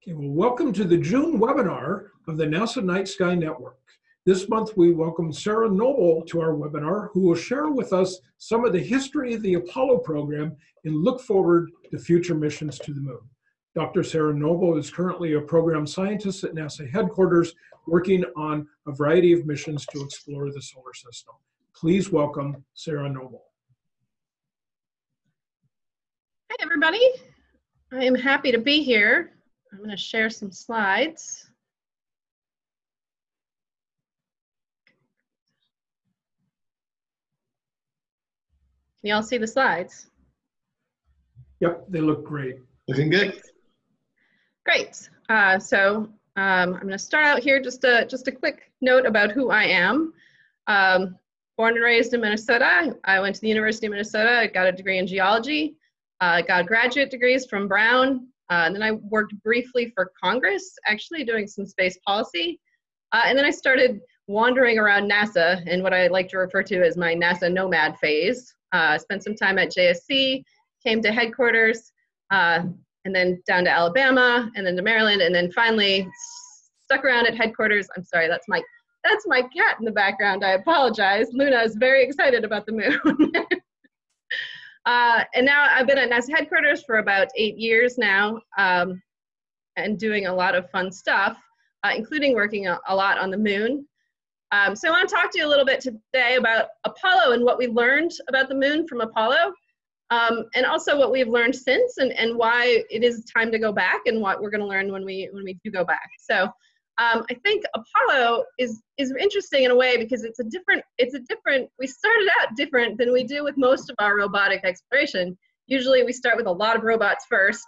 Okay, well, welcome to the June webinar of the NASA Night Sky Network. This month we welcome Sarah Noble to our webinar who will share with us some of the history of the Apollo program and look forward to future missions to the moon. Dr. Sarah Noble is currently a program scientist at NASA headquarters working on a variety of missions to explore the solar system. Please welcome Sarah Noble. Hi everybody. I am happy to be here I'm going to share some slides. Can you all see the slides? Yep, they look great. Looking good. Great. Uh, so um, I'm going to start out here just a just a quick note about who I am. Um, born and raised in Minnesota. I went to the University of Minnesota. I got a degree in geology. I uh, got graduate degrees from Brown uh, and then I worked briefly for Congress, actually doing some space policy. Uh, and then I started wandering around NASA in what I like to refer to as my NASA nomad phase. Uh, spent some time at JSC, came to headquarters, uh, and then down to Alabama, and then to Maryland, and then finally stuck around at headquarters. I'm sorry, that's my that's my cat in the background. I apologize. Luna is very excited about the moon. Uh, and now I've been at NASA headquarters for about eight years now um, and doing a lot of fun stuff, uh, including working a, a, lot on the moon. Um, so I want to talk to you a little bit today about Apollo and what we learned about the moon from Apollo, um, and also what we've learned since and, and why it is time to go back and what we're going to learn when we, when we do go back. So um, I think Apollo is is interesting in a way because it's a different it's a different we started out different than we do with most of our robotic exploration. Usually we start with a lot of robots first,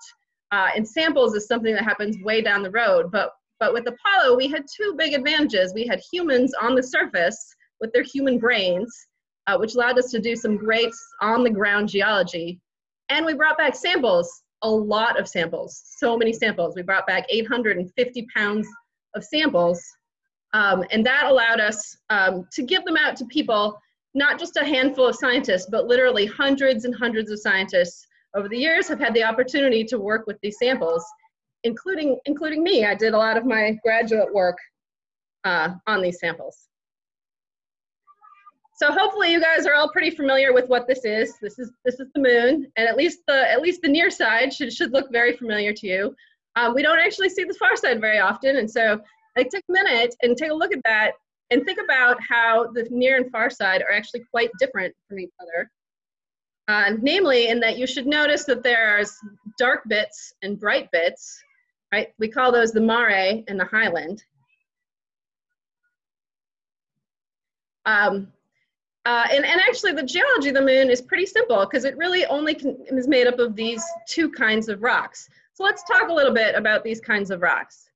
uh, and samples is something that happens way down the road. But but with Apollo we had two big advantages. We had humans on the surface with their human brains, uh, which allowed us to do some great on the ground geology, and we brought back samples a lot of samples, so many samples. We brought back 850 pounds of samples. Um, and that allowed us um, to give them out to people, not just a handful of scientists, but literally hundreds and hundreds of scientists over the years have had the opportunity to work with these samples, including, including me. I did a lot of my graduate work uh, on these samples. So hopefully you guys are all pretty familiar with what this is. This is this is the moon, and at least the at least the near side should should look very familiar to you um, we don't actually see the far side very often. And so like take a minute and take a look at that and think about how the near and far side are actually quite different from each other. Uh, namely, in that you should notice that there's dark bits and bright bits, right? We call those the mare and the highland. Um, uh, and, and actually the geology of the moon is pretty simple because it really only is made up of these two kinds of rocks. So let's talk a little bit about these kinds of rocks.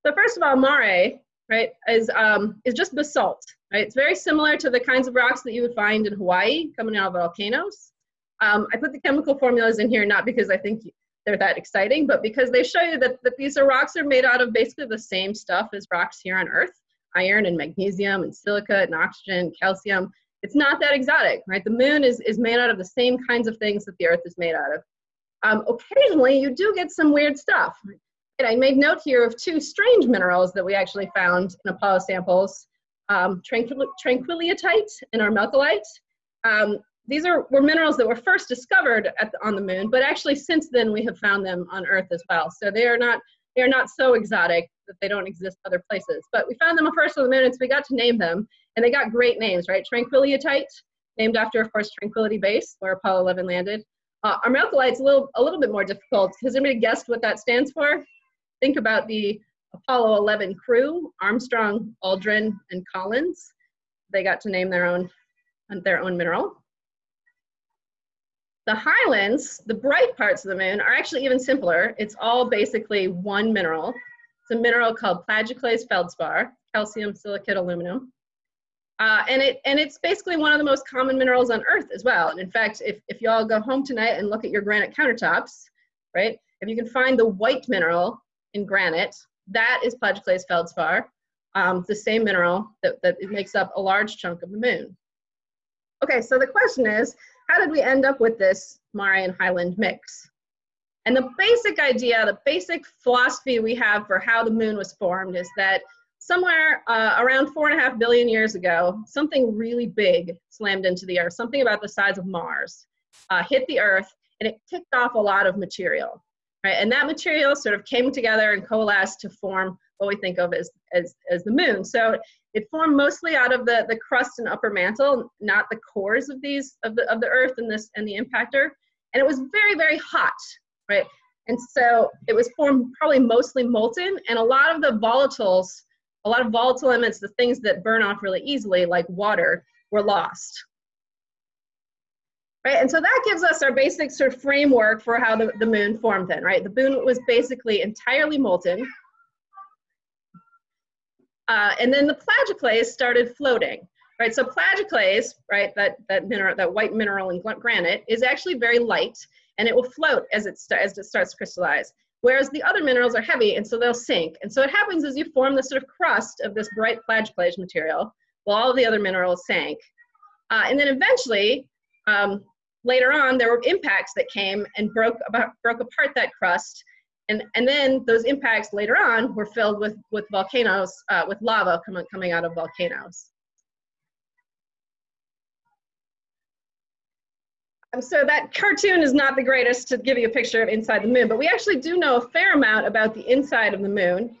So first of all, mare, right, is, um, is just basalt, right? It's very similar to the kinds of rocks that you would find in Hawaii coming out of volcanoes. Um, I put the chemical formulas in here not because I think they're that exciting, but because they show you that, that these are rocks are made out of basically the same stuff as rocks here on Earth, iron and magnesium and silica and oxygen, calcium. It's not that exotic, right? The moon is, is made out of the same kinds of things that the Earth is made out of. Um, occasionally, you do get some weird stuff. And I made note here of two strange minerals that we actually found in Apollo samples, um, tranquil and armalcolite. Um, these are, were minerals that were first discovered the, on the moon, but actually since then we have found them on Earth as well. So they are not, they are not so exotic that they don't exist other places. But we found them first on the moon, and so we got to name them, and they got great names, right? Tranquillityite, named after, of course, Tranquility Base, where Apollo 11 landed. Uh, armalcolite's a little, a little bit more difficult. Has anybody guessed what that stands for? Think about the Apollo 11 crew, Armstrong, Aldrin, and Collins. They got to name their own, their own mineral. The highlands, the bright parts of the moon, are actually even simpler. It's all basically one mineral. It's a mineral called plagioclase feldspar, calcium silicate aluminum. Uh, and it and it's basically one of the most common minerals on Earth as well. And in fact, if, if you all go home tonight and look at your granite countertops, right, if you can find the white mineral in granite, that is plagioclase feldspar, um, the same mineral that, that makes up a large chunk of the moon. Okay, so the question is, how did we end up with this Mare and Highland mix? And the basic idea, the basic philosophy we have for how the moon was formed is that somewhere uh, around four and a half billion years ago, something really big slammed into the Earth, something about the size of Mars, uh, hit the Earth, and it kicked off a lot of material. Right? And that material sort of came together and coalesced to form what we think of as, as, as the moon. So it formed mostly out of the, the crust and upper mantle, not the cores of these of the of the Earth and this and the impactor. And it was very, very hot, right? And so it was formed probably mostly molten, and a lot of the volatiles, a lot of volatile elements, the things that burn off really easily, like water, were lost. Right, and so that gives us our basic sort of framework for how the, the moon formed then, right? The moon was basically entirely molten. Uh, and then the plagioclase started floating, right? So plagioclase, right, that, that mineral, that white mineral in granite is actually very light and it will float as it, as it starts to crystallize. Whereas the other minerals are heavy and so they'll sink. And so what happens is you form this sort of crust of this bright plagioclase material while all the other minerals sank. Uh, and then eventually, um, later on, there were impacts that came and broke, about, broke apart that crust. And, and then those impacts later on were filled with, with volcanoes, uh, with lava coming, coming out of volcanoes. So that cartoon is not the greatest to give you a picture of inside the moon, but we actually do know a fair amount about the inside of the moon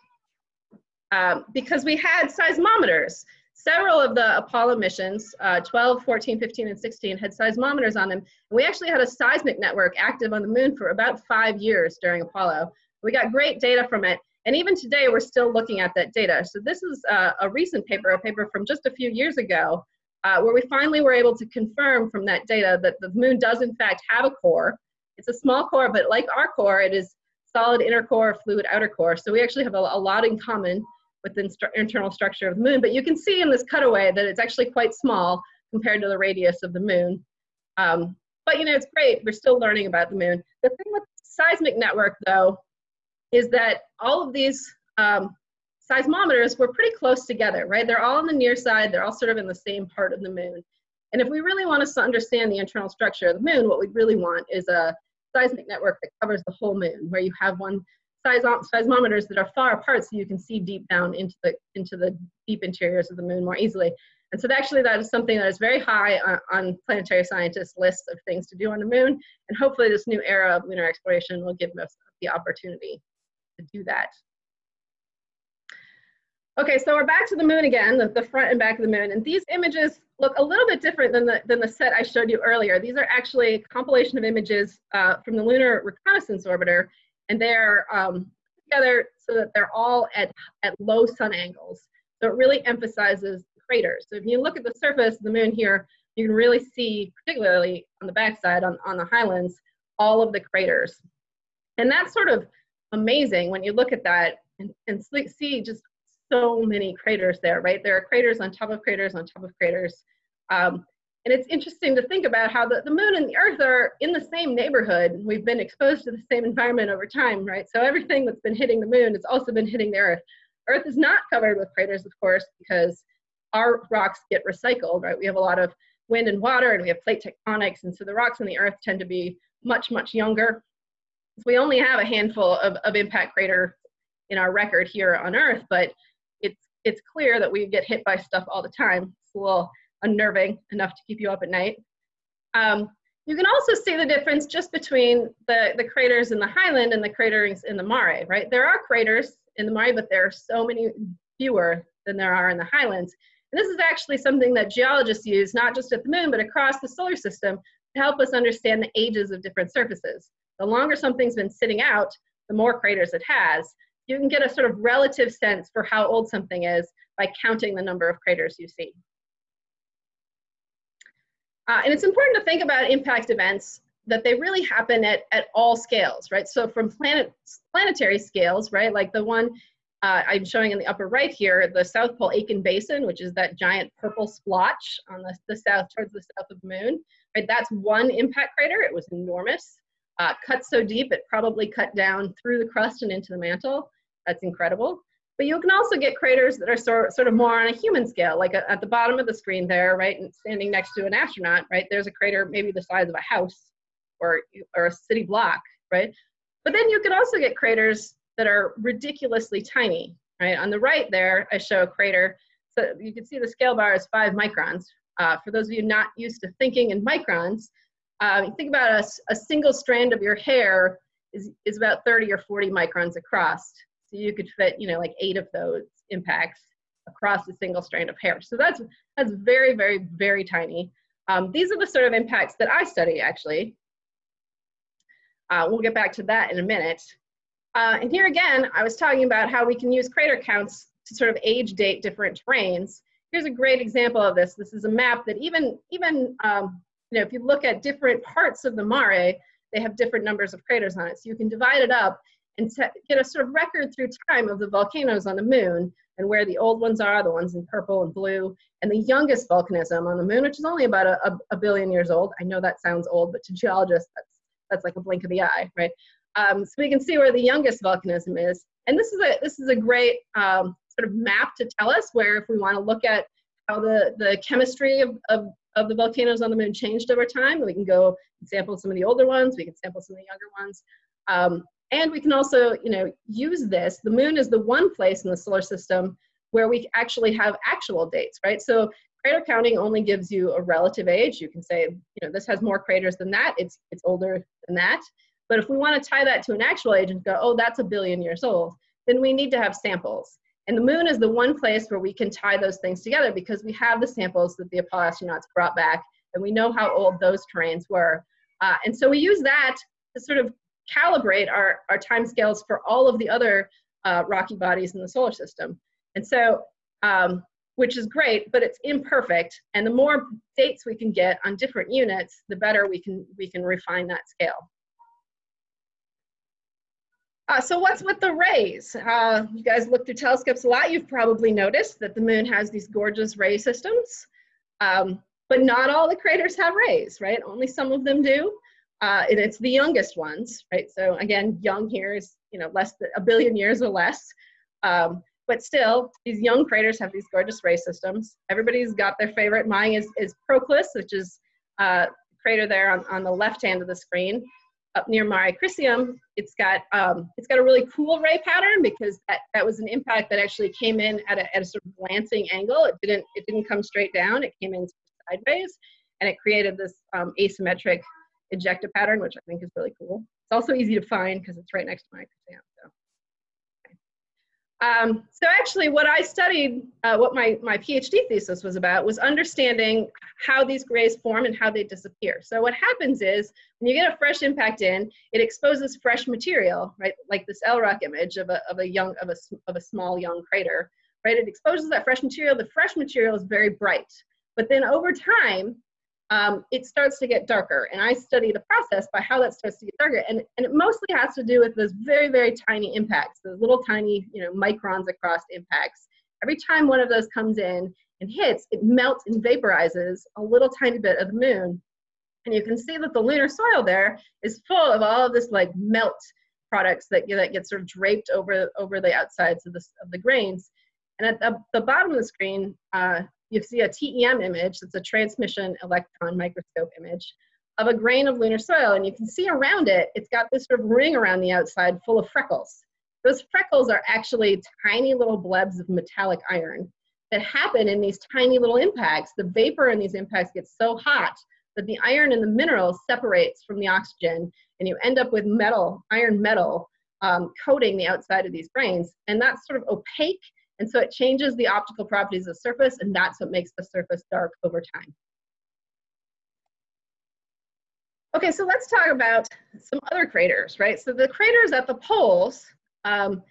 um, because we had seismometers. Several of the Apollo missions, uh, 12, 14, 15, and 16, had seismometers on them. We actually had a seismic network active on the moon for about five years during Apollo. We got great data from it. And even today, we're still looking at that data. So this is uh, a recent paper, a paper from just a few years ago, uh, where we finally were able to confirm from that data that the moon does in fact have a core. It's a small core, but like our core, it is solid inner core, fluid outer core. So we actually have a, a lot in common with the internal structure of the moon. But you can see in this cutaway that it's actually quite small compared to the radius of the moon. Um, but you know, it's great. We're still learning about the moon. The thing with the seismic network, though, is that all of these um, seismometers were pretty close together, right? They're all on the near side, they're all sort of in the same part of the moon. And if we really want us to understand the internal structure of the moon, what we really want is a seismic network that covers the whole moon, where you have one seismometers that are far apart so you can see deep down into the, into the deep interiors of the moon more easily. And so actually that is something that is very high on, on planetary scientists' lists of things to do on the moon. And hopefully this new era of lunar exploration will give us the opportunity to do that. Okay, so we're back to the moon again, the, the front and back of the moon. And these images look a little bit different than the, than the set I showed you earlier. These are actually a compilation of images uh, from the Lunar Reconnaissance Orbiter, and they're um, together so that they're all at, at low sun angles. So it really emphasizes the craters. So if you look at the surface of the moon here, you can really see, particularly on the backside, on, on the highlands, all of the craters. And that's sort of amazing when you look at that and, and see just so many craters there, right? There are craters on top of craters on top of craters. Um, and it's interesting to think about how the, the moon and the earth are in the same neighborhood. We've been exposed to the same environment over time, right? So everything that's been hitting the moon has also been hitting the earth. Earth is not covered with craters, of course, because our rocks get recycled, right? We have a lot of wind and water and we have plate tectonics. And so the rocks on the earth tend to be much, much younger. So we only have a handful of, of impact crater in our record here on earth, but it's clear that we get hit by stuff all the time. It's a little unnerving enough to keep you up at night. Um, you can also see the difference just between the, the craters in the highland and the craters in the mare, right? There are craters in the mare, but there are so many fewer than there are in the highlands. And this is actually something that geologists use, not just at the moon, but across the solar system to help us understand the ages of different surfaces. The longer something's been sitting out, the more craters it has you can get a sort of relative sense for how old something is by counting the number of craters you see. Uh, and it's important to think about impact events that they really happen at, at all scales, right? So from planet, planetary scales, right, like the one uh, I'm showing in the upper right here, the South Pole Aitken Basin, which is that giant purple splotch on the, the south, towards the south of the moon, right? That's one impact crater, it was enormous. Uh, cut so deep, it probably cut down through the crust and into the mantle. That's incredible. But you can also get craters that are sort, sort of more on a human scale, like a, at the bottom of the screen there, right, and standing next to an astronaut, right, there's a crater maybe the size of a house or, or a city block, right? but then you can also get craters that are ridiculously tiny, right? On the right there, I show a crater. So you can see the scale bar is five microns. Uh, for those of you not used to thinking in microns, uh, think about a, a single strand of your hair is, is about 30 or 40 microns across. So you could fit, you know, like eight of those impacts across a single strand of hair. So that's, that's very, very, very tiny. Um, these are the sort of impacts that I study actually. Uh, we'll get back to that in a minute. Uh, and here again, I was talking about how we can use crater counts to sort of age date different terrains. Here's a great example of this. This is a map that even, even um, you know, if you look at different parts of the mare, they have different numbers of craters on it. So you can divide it up and get a sort of record through time of the volcanoes on the moon and where the old ones are, the ones in purple and blue, and the youngest volcanism on the moon, which is only about a, a, a billion years old. I know that sounds old, but to geologists, that's, that's like a blink of the eye, right? Um, so we can see where the youngest volcanism is. And this is a, this is a great um, sort of map to tell us where if we want to look at how the, the chemistry of, of, of the volcanoes on the moon changed over time, we can go sample some of the older ones, we can sample some of the younger ones. Um, and we can also, you know, use this. The moon is the one place in the solar system where we actually have actual dates, right? So crater counting only gives you a relative age. You can say, you know, this has more craters than that. It's it's older than that. But if we want to tie that to an actual age and go, oh, that's a billion years old, then we need to have samples. And the moon is the one place where we can tie those things together because we have the samples that the Apollo astronauts brought back and we know how old those terrains were. Uh, and so we use that to sort of calibrate our, our time scales for all of the other uh, rocky bodies in the solar system. And so, um, which is great, but it's imperfect. And the more dates we can get on different units, the better we can, we can refine that scale. Uh, so what's with the rays? Uh, you guys look through telescopes a lot. You've probably noticed that the moon has these gorgeous ray systems, um, but not all the craters have rays, right? Only some of them do, uh, and it's the youngest ones, right? So again, young here is you know less than a billion years or less, um, but still, these young craters have these gorgeous ray systems. Everybody's got their favorite. Mine is is Proclus, which is uh, crater there on, on the left hand of the screen up near Mare Crisium, it's got um, it's got a really cool ray pattern because that, that was an impact that actually came in at a, at a sort of glancing angle. It didn't it didn't come straight down. It came in sideways, and it created this um, asymmetric ejecta pattern, which I think is really cool. It's also easy to find because it's right next to Mare Crisium. So. Um, so actually what I studied, uh, what my, my PhD thesis was about was understanding how these grays form and how they disappear. So what happens is when you get a fresh impact in, it exposes fresh material, right? Like this LROC image of a, of a young, of a, of a small young crater, right? It exposes that fresh material. The fresh material is very bright. But then over time, um, it starts to get darker. And I study the process by how that starts to get darker. And, and it mostly has to do with those very, very tiny impacts, those little tiny, you know, microns across impacts. Every time one of those comes in and hits, it melts and vaporizes a little tiny bit of the moon. And you can see that the lunar soil there is full of all of this like melt products that, that get sort of draped over, over the outsides of the, of the grains. And at the, the bottom of the screen, uh, you see a TEM image, it's a transmission electron microscope image of a grain of lunar soil. And you can see around it, it's got this sort of ring around the outside full of freckles. Those freckles are actually tiny little blebs of metallic iron that happen in these tiny little impacts. The vapor in these impacts gets so hot that the iron in the minerals separates from the oxygen and you end up with metal, iron metal, um, coating the outside of these grains. And that's sort of opaque and so it changes the optical properties of the surface, and that's what makes the surface dark over time. Okay, so let's talk about some other craters, right? So the craters at the poles um,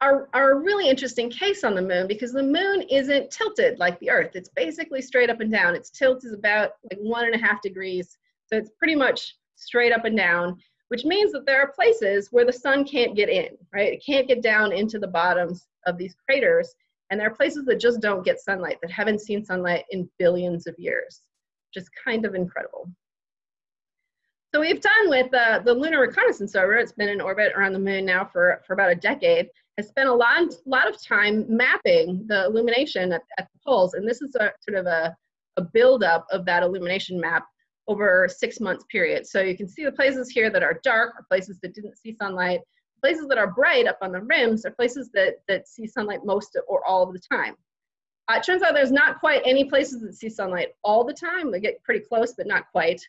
are, are a really interesting case on the moon because the moon isn't tilted like the Earth. It's basically straight up and down. Its tilt is about like one and a half degrees. So it's pretty much straight up and down, which means that there are places where the sun can't get in, right? It can't get down into the bottoms of these craters. And there are places that just don't get sunlight, that haven't seen sunlight in billions of years, Just kind of incredible. So we've done with uh, the Lunar Reconnaissance Rover, it's been in orbit around the moon now for, for about a decade, has spent a lot, lot of time mapping the illumination at, at the poles. And this is a sort of a, a buildup of that illumination map over six months period. So you can see the places here that are dark are places that didn't see sunlight. Places that are bright up on the rims are places that, that see sunlight most or all of the time. Uh, it turns out there's not quite any places that see sunlight all the time. They get pretty close, but not quite.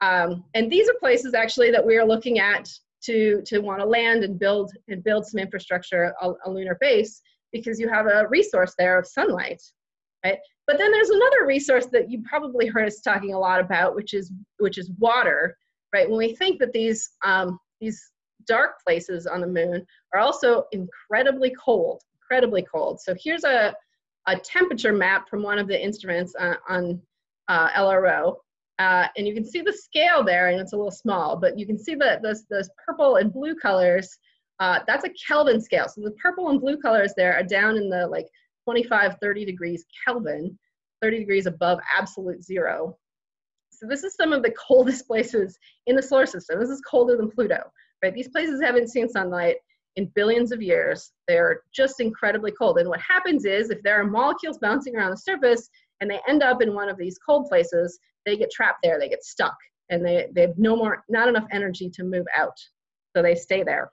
Um, and these are places actually that we are looking at to, to want to land and build and build some infrastructure, a, a lunar base, because you have a resource there of sunlight, right? But then there's another resource that you probably heard us talking a lot about, which is which is water, right? When we think that these um, these dark places on the moon are also incredibly cold, incredibly cold. So here's a a temperature map from one of the instruments on, on uh, LRO. Uh, and you can see the scale there, and it's a little small, but you can see that those, those purple and blue colors, uh, that's a Kelvin scale. So the purple and blue colors there are down in the like 25, 30 degrees Kelvin, 30 degrees above absolute zero. So this is some of the coldest places in the solar system. This is colder than Pluto, right? These places haven't seen sunlight in billions of years. They're just incredibly cold. And what happens is if there are molecules bouncing around the surface and they end up in one of these cold places, they get trapped there, they get stuck, and they, they have no more, not enough energy to move out. So they stay there.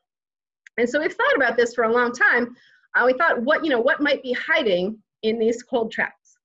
And so we've thought about this for a long time. Uh, we thought what, you know, what might be hiding in these cold traps?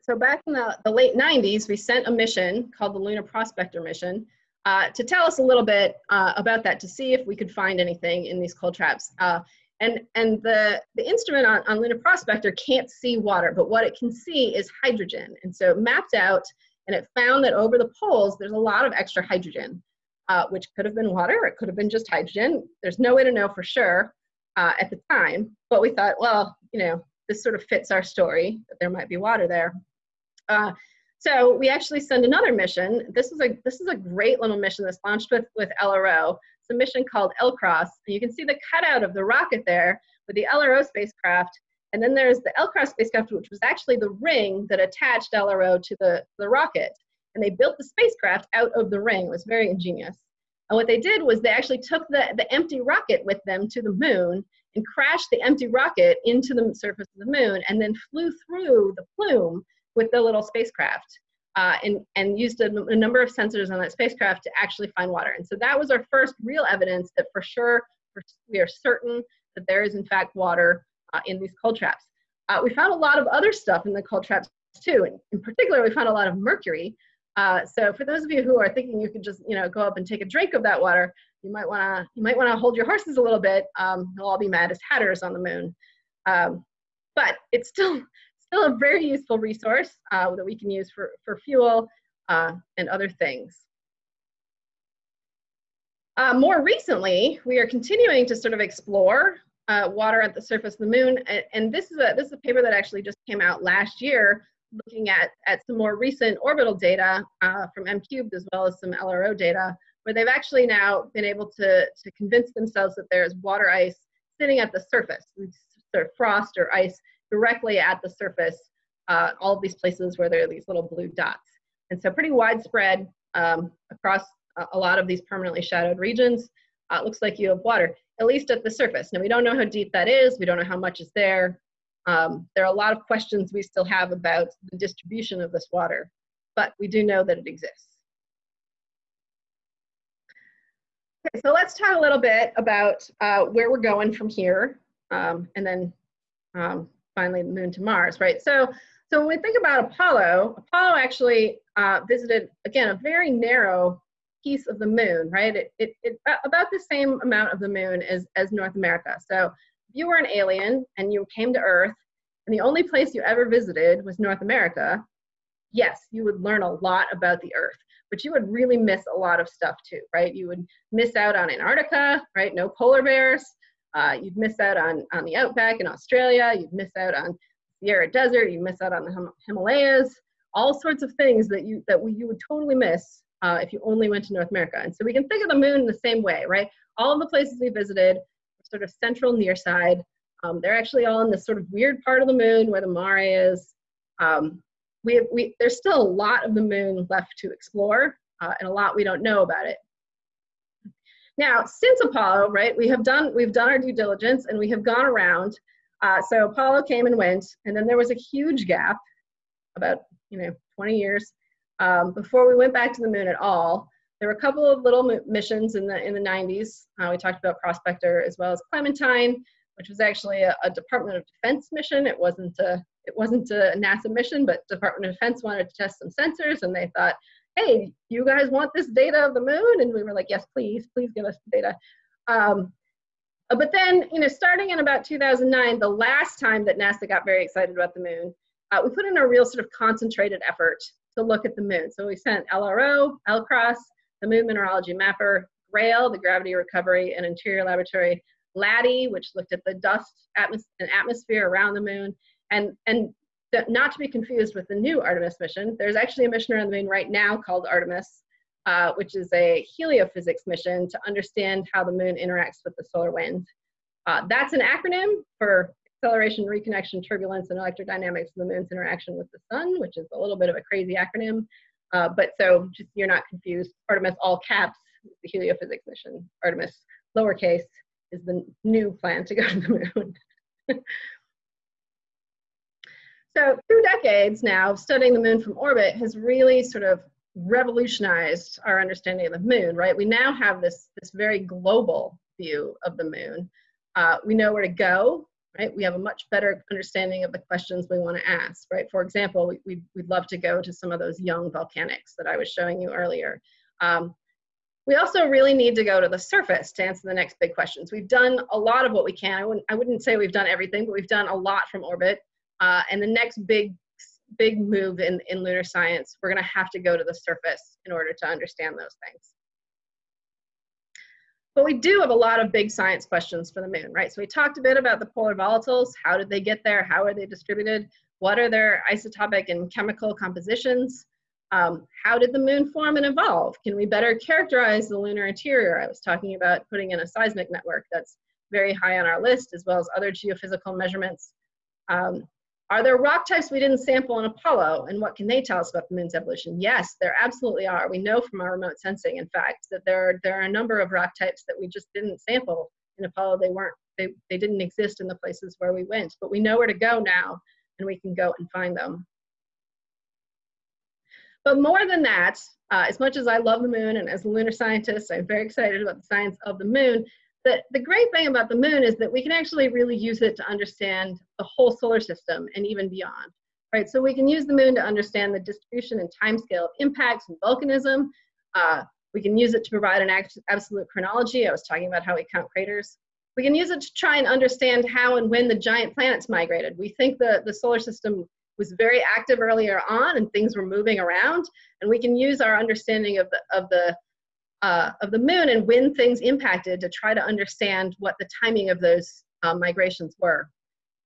So back in the, the late 90s, we sent a mission called the Lunar Prospector mission uh, to tell us a little bit uh, about that to see if we could find anything in these cold traps. Uh, and and the, the instrument on, on Lunar Prospector can't see water, but what it can see is hydrogen. And so it mapped out and it found that over the poles, there's a lot of extra hydrogen, uh, which could have been water, it could have been just hydrogen. There's no way to know for sure uh, at the time, but we thought, well, you know, this sort of fits our story that there might be water there. So we actually send another mission. This is a this is a great little mission that's launched with with LRO. It's a mission called LCROSS. And you can see the cutout of the rocket there with the LRO spacecraft. And then there's the LCROSS spacecraft, which was actually the ring that attached LRO to the, the rocket. And they built the spacecraft out of the ring. It was very ingenious. And what they did was they actually took the, the empty rocket with them to the moon and crashed the empty rocket into the surface of the moon and then flew through the plume with the little spacecraft uh, and, and used a, a, number of sensors on that spacecraft to actually find water. And so that was our first real evidence that for sure we are certain that there is in fact water uh, in these cold traps. Uh, we found a lot of other stuff in the cold traps too. And in particular, we found a lot of mercury. Uh, so for those of you who are thinking you could just you know go up and take a drink of that water, you might want to you might want to hold your horses a little bit. Um, they'll all be mad as hatters on the moon. Um, but it's still still a very useful resource uh, that we can use for, for fuel uh, and other things. Uh, more recently, we are continuing to sort of explore uh, water at the surface of the moon, and, and, this is a this is a paper that actually just came out last year, looking at at some more recent orbital data uh, from M-Cubed as well as some LRO data, where they've actually now been able to to convince themselves that there is water ice sitting at the surface, sort of frost or ice directly at the surface, uh, all of these places where there are these little blue dots. And so pretty widespread um, across a lot of these permanently shadowed regions. Uh, it looks like you have water, at least at the surface. Now we don't know how deep that is. We don't know how much is there. Um, there are a lot of questions we still have about the distribution of this water, but we do know that it exists. Okay, so let's talk a little bit about uh, where we're going from here, um, and then um, finally the moon to Mars, right? So, so when we think about Apollo, Apollo actually uh, visited, again, a very narrow piece of the moon, right? It, it, it, about the same amount of the moon as, as North America. So if you were an alien and you came to Earth and the only place you ever visited was North America, yes, you would learn a lot about the Earth, but you would really miss a lot of stuff too, right? You would miss out on Antarctica, right? No polar bears. Uh, you'd miss out on, on the outback in Australia. You'd miss out on Sahara Desert. You'd miss out on the Him Himalayas. All sorts of things that you that we, you would totally miss uh, if you only went to North America. And so we can think of the moon in the same way, right? All of the places we visited, sort of central near side. Um, they're actually all in this sort of weird part of the moon where the mare is. Um, we, have, we, there's still a lot of the moon left to explore uh, and a lot we don't know about it. Now, since Apollo, right, we have done we've done our due diligence and we have gone around. Uh, so Apollo came and went, and then there was a huge gap, about you know 20 years. Um, before we went back to the moon at all, there were a couple of little missions in the in the 90s. Uh, we talked about Prospector as well as Clementine, which was actually a, a, Department of Defense mission. It wasn't a it wasn't a NASA mission, but Department of Defense wanted to test some sensors, and they thought, "Hey, you guys want this data of the moon?" And we were like, "Yes, please, please give us the data." Um, uh, but then, you know, starting in about 2009, the last time that NASA got very excited about the moon, uh, we put in a real sort of concentrated effort to look at the moon. So we sent LRO, LCROSS, the Moon Mineralogy Mapper, GRAIL, the Gravity Recovery and Interior Laboratory, LADEE, which looked at the dust atmos and atmosphere around the moon, and, and not to be confused with the new Artemis mission. There's actually a mission around the moon right now called Artemis, uh, which is a heliophysics mission to understand how the moon interacts with the solar wind. Uh, that's an acronym for acceleration, reconnection, turbulence, and electrodynamics of the moon's interaction with the sun, which is a little bit of a crazy acronym. Uh, but so just you're not confused, Artemis all caps the heliophysics mission. Artemis lowercase is the new plan to go to the moon. so two decades now studying the moon from orbit has really sort of revolutionized our understanding of the moon, right? We now have this, this very global view of the moon. Uh, we know where to go, right? We have a much better understanding of the questions we want to ask, right? For example, we, we'd, we'd love to go to some of those young volcanics that I was showing you earlier. Um, we also really need to go to the surface to answer the next big questions. We've done a lot of what we can. I wouldn't, I wouldn't say we've done everything, but we've done a lot from orbit. Uh, and the next big, big move in, in lunar science, we're gonna have to go to the surface in order to understand those things. But we do have a lot of big science questions for the moon, right? So we talked a bit about the polar volatiles. How did they get there? How are they distributed? What are their isotopic and chemical compositions? Um, how did the moon form and evolve? Can we better characterize the lunar interior? I was talking about putting in a seismic network that's very high on our list, as well as other geophysical measurements. Um, are there rock types we didn't sample in Apollo, and what can they tell us about the moon's evolution? Yes, there absolutely are. We know from our remote sensing, in fact, that there are, there are a number of rock types that we just didn't sample in Apollo. They weren't, they, they didn't exist in the places where we went, but we know where to go now, and we can go and find them. But more than that, uh, as much as I love the moon and as a lunar scientist, I'm very excited about the science of the moon. The, the great thing about the moon is that we can actually really use it to understand the whole solar system and even beyond. Right, so we can use the moon to understand the distribution and timescale of impacts and volcanism. Uh, we can use it to provide an absolute chronology. I was talking about how we count craters. We can use it to try and understand how and when the giant planets migrated. We think the, the solar system was very active earlier on and things were moving around and we can use our understanding of the of the uh, of the moon and when things impacted to try to understand what the timing of those um, migrations were.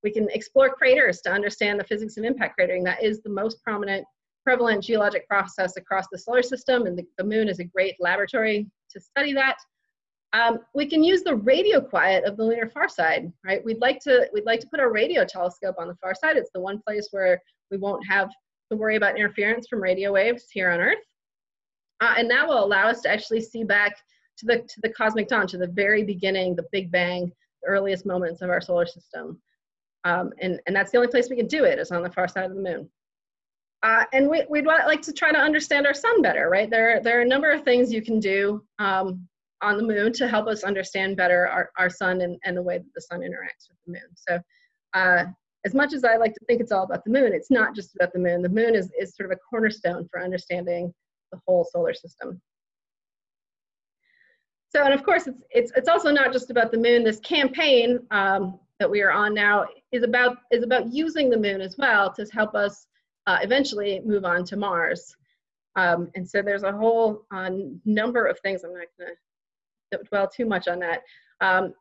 We can explore craters to understand the physics of impact cratering. That is the most prominent prevalent geologic process across the solar system and the, the moon is a great laboratory to study that. Um, we can use the radio quiet of the lunar far side, right? We'd like to we'd like to put our radio telescope on the far side. It's the one place where we won't have to worry about interference from radio waves here on Earth, uh, and that will allow us to actually see back to the to the cosmic dawn, to the very beginning, the Big Bang, the earliest moments of our solar system, um, and and that's the only place we can do it is on the far side of the moon. Uh, and we, would like to try to understand our sun better, right? There, there are a number of things you can do um, on the moon to help us understand better our, our sun and, and the way that the sun interacts with the moon. So uh, as much as I like to think it's all about the moon, it's not just about the moon. The moon is, is sort of a cornerstone for understanding the whole solar system. So, and of course, it's, it's, it's also not just about the moon. This campaign um, that we are on now is about, is about using the moon as well to help us uh, eventually move on to Mars. Um, and so there's a whole uh, number of things. I'm not going to dwell too much on that. Um,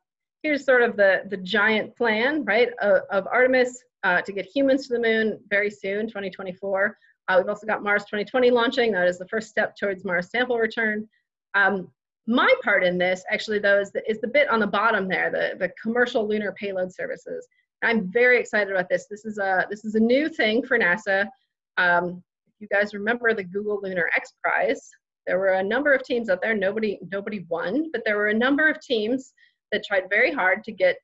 here's sort of the, the giant plan, right, of, of Artemis uh, to get humans to the moon very soon, 2024. Uh, we've also got Mars 2020 launching. That is the first step towards Mars sample return. Um, my part in this, actually, though, is the, is the bit on the bottom there, the, the commercial lunar payload services. I'm very excited about this. This is a, this is a new thing for NASA. Um, if you guys remember the Google Lunar X Prize, there were a number of teams out there. Nobody nobody won, but there were a number of teams that tried very hard to get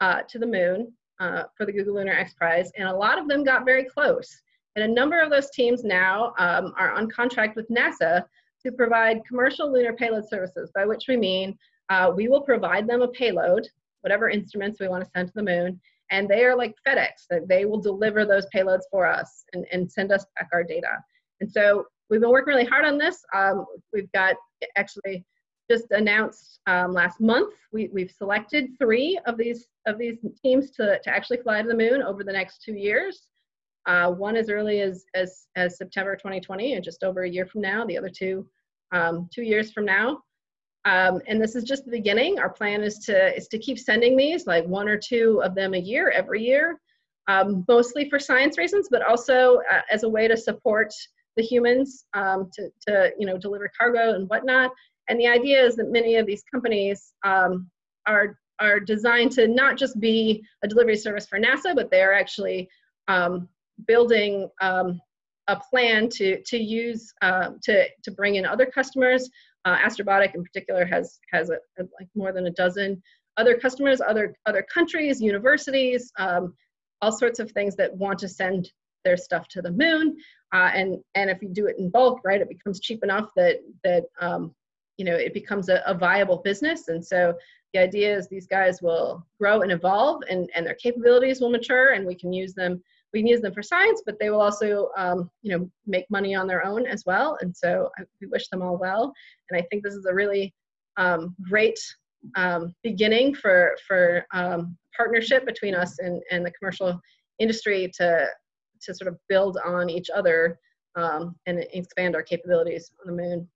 uh, to the moon uh, for the Google Lunar X Prize, and a lot of them got very close. And a number of those teams now um, are on contract with NASA to provide commercial lunar payload services, by which we mean uh, we will provide them a payload, whatever instruments we want to send to the moon, and they are like FedEx, that they will deliver those payloads for us and, and send us back our data. And so we've been working really hard on this. Um, we've got actually just announced um, last month, we, we've selected three of these of these teams to, to actually fly to the moon over the next two years. Uh, one as early as, as, as September 2020 and just over a year from now, the other two, um, two years from now. Um, and this is just the beginning. Our plan is to, is to keep sending these, like one or two of them a year, every year, um, mostly for science reasons, but also uh, as a way to support the humans um, to, to, you know, deliver cargo and whatnot. And the idea is that many of these companies um, are, are designed to not just be a delivery service for NASA, but they are actually um, building um, a plan to to use uh, to to bring in other customers. Uh, Astrobotic in particular has has a, a, like more than a dozen other customers, other other countries, universities, um, all sorts of things that want to send their stuff to the moon. Uh, and and if you do it in bulk, right, it becomes cheap enough that that um, you know it becomes a, a viable business. And so the idea is these guys will grow and evolve, and and their capabilities will mature, and we can use them we can use them for science, but they will also, um, you know, make money on their own as well. And so I, we wish them all well. And I think this is a really um, great um, beginning for for um, partnership between us and, and the commercial industry to to sort of build on each other um, and expand our capabilities on the moon,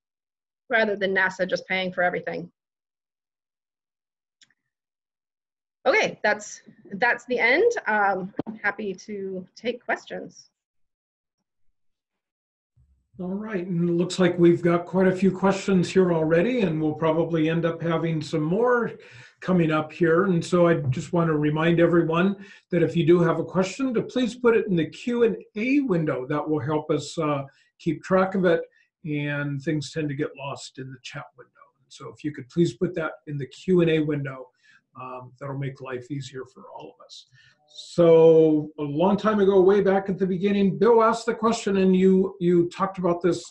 rather than NASA just paying for everything. Okay, that's that's the end. Um, I'm happy to take questions. All right, and it looks like we've got quite a few questions here already, and we'll probably end up having some more coming up here. And so I just want to remind everyone that if you do have a question, to please put it in the Q&A window. That will help us uh, keep track of it, and things tend to get lost in the chat window. So if you could please put that in the Q&A window, um, that'll make life easier for all of us. So a long time ago, way back at the beginning, Bill asked the question and you, you talked about this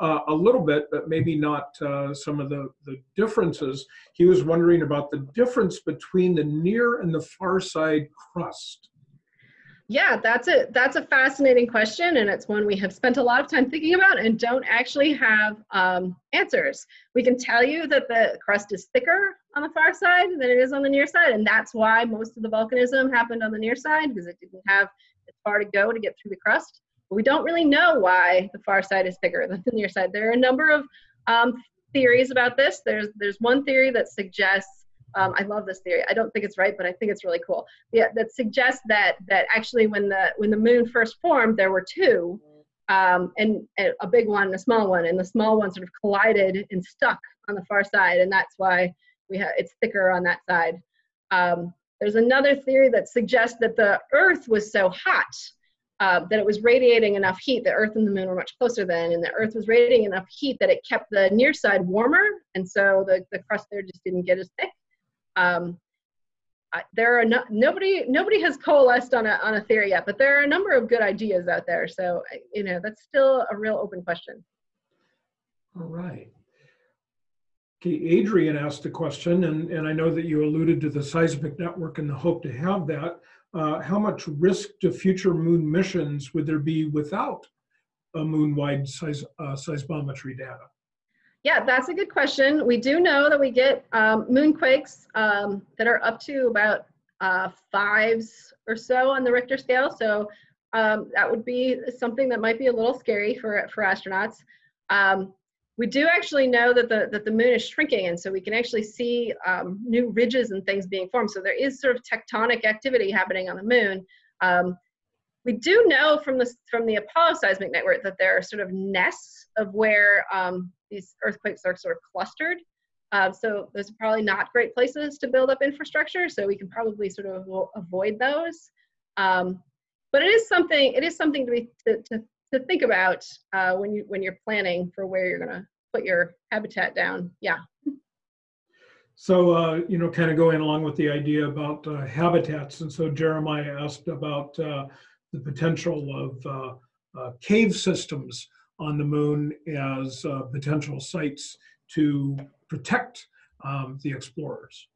uh, a little bit, but maybe not uh, some of the, the differences. He was wondering about the difference between the near and the far side crust. Yeah, that's a that's a fascinating question, and it's one we have spent a lot of time thinking about and don't actually have um, answers. We can tell you that the crust is thicker on the far side than it is on the near side, and that's why most of the volcanism happened on the near side because it didn't have as far to go to get through the crust. But we don't really know why the far side is thicker than the near side. There are a number of um, theories about this. There's there's one theory that suggests um, I love this theory. I don't think it's right, but I think it's really cool. Yeah, that suggests that that actually when the when the moon first formed, there were two, um, and, and, a big one and a small one, and the small one sort of collided and stuck on the far side, and that's why we have it's thicker on that side. Um, there's another theory that suggests that the Earth was so hot uh, that it was radiating enough heat. The Earth and the Moon were much closer then, and the Earth was radiating enough heat that it kept the near side warmer, and so the, the crust there just didn't get as thick. Um, I, there are no, nobody nobody has coalesced on a on a theory yet, but there are a number of good ideas out there. So you know that's still a real open question. All right. Okay, Adrian asked a question, and, and I know that you alluded to the seismic network and the hope to have that. Uh, how much risk to future moon missions would there be without a moon-wide seis, uh, seismometry data? Yeah, that's a good question. We do know that we get um, moonquakes um, that are up to about uh, fives or so on the Richter scale. So um, that would be something that might be a little scary for, for astronauts. Um, we do actually know that the, that the moon is shrinking, and so we can actually see um, new ridges and things being formed. So there is sort of tectonic activity happening on the moon. Um, we do know from the, from the Apollo seismic network that there are sort of nests of where um, these earthquakes are sort of clustered. Uh, so those are probably not great places to build up infrastructure. So we can probably sort of avoid those. Um, but it is something. It is something to be to, to, to think about uh, when you when you're planning for where you're going to put your habitat down. Yeah. So, uh, you know, kind of going along with the idea about uh, habitats. And so Jeremiah asked about uh, the potential of uh, uh, cave systems on the moon as uh, potential sites to protect um, the explorers.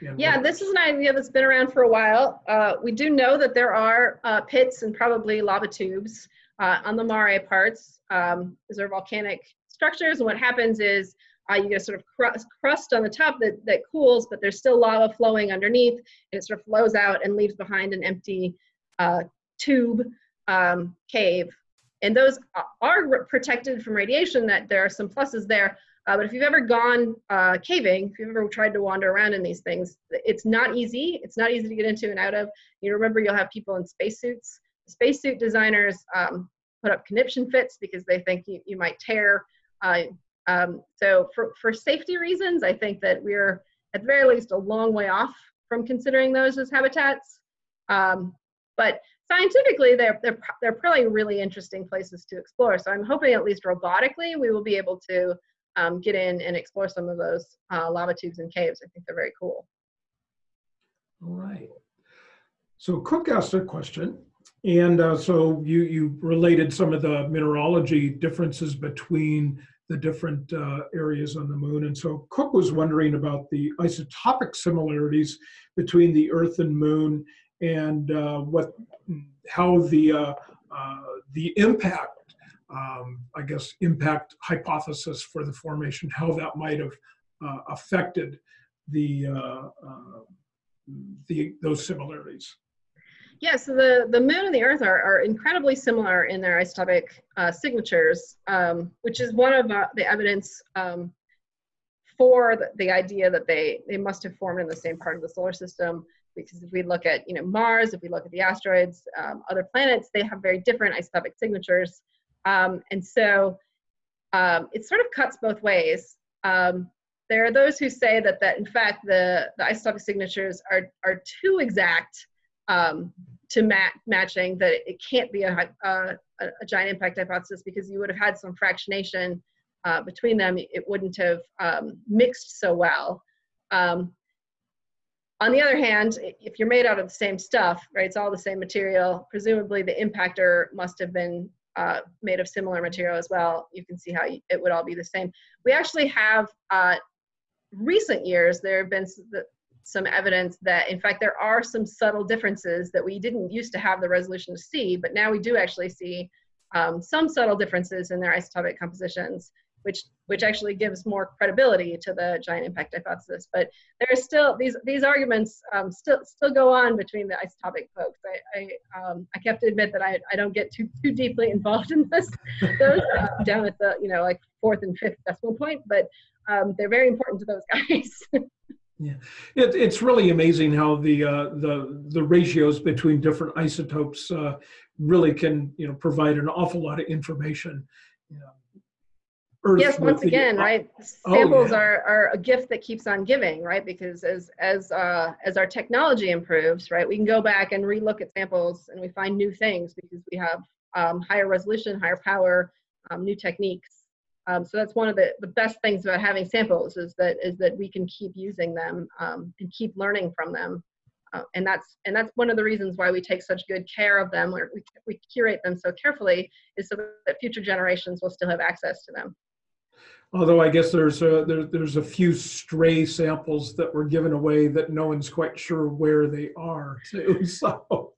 And Yeah, this is an idea that's been around for a while. Uh, we do know that there are uh, pits and probably lava tubes uh, on the Mare parts. Um, these are volcanic structures, and what happens is uh, you get a sort of crust, crust on the top that, that cools, but there's still lava flowing underneath, and it sort of flows out and leaves behind an empty uh, tube um, cave. And those are protected from radiation, that there are some pluses there. Uh, but if you've ever gone uh, caving, if you've ever tried to wander around in these things, it's not easy. It's not easy to get into and out of. You remember you'll have people in spacesuits. Spacesuit designers um, put up conniption fits because they think you, you might tear. Uh, um, so for, for safety reasons, I think that we're at the very least a long way off from considering those as habitats. Um, but scientifically, they're, they're, they're probably really interesting places to explore. So I'm hoping at least robotically, we will be able to um, get in and explore some of those uh, lava tubes and caves. I think they're very cool. All right. So Cook asked a question, and uh, so you, you related some of the mineralogy differences between the different uh, areas on the moon. And so Cook was wondering about the isotopic similarities between the Earth and Moon and uh, what, how the, uh, uh, the impact um, I guess, impact hypothesis for the formation, how that might have affected the, the those similarities. Yeah, so the, the moon and the earth are, are incredibly similar in their isotopic uh, signatures, um, which is one of uh, the evidence um, for the, the, idea that they, they must have formed in the same part of the solar system. Because if we look at you know Mars, if we look at the asteroids, um, other planets, they have very different isotopic signatures. Um, and so um, it sort of cuts both ways. Um, there are those who say that, that in fact the, the isotopic signatures are, are too exact um, to mat matching that it can't be a, a, a, giant impact hypothesis because you would have had some fractionation uh, between them. It wouldn't have um, mixed so well. Um, on the other hand, if you're made out of the same stuff, right, it's all the same material, presumably the impactor must have been uh, made of similar material as well, you can see how it would all be the same. We actually have, uh, recent years, there have been some evidence that in fact there are some subtle differences that we didn't used to have the resolution to see, but now we do actually see um, some subtle differences in their isotopic compositions which which actually gives more credibility to the giant impact hypothesis. But there are still these these arguments um, still still go on between the isotopic folks. I I, um, I have to admit that I, I don't get too too deeply involved in this those uh, down at the you know like fourth and fifth decimal point, but um, they're very important to those guys. Yeah, it, it's really amazing how the uh, the the ratios between different isotopes uh, really can you know provide an awful lot of information. You know, Earth yes, once again, right? Samples oh, yeah. are, are a gift that keeps on giving, right? Because as as uh, as our technology improves, right, we can go back and relook at samples and we find new things because we have um, higher resolution, higher power, um, new techniques. Um, so that's one of the, the best things about having samples is that is that we can keep using them um, and keep learning from them. Uh, and that's and that's one of the reasons why we take such good care of them, or we, we curate them so carefully, is so that future generations will still have access to them. Although I guess there's a, there, there's a few stray samples that were given away that no one's quite sure where they are too. So.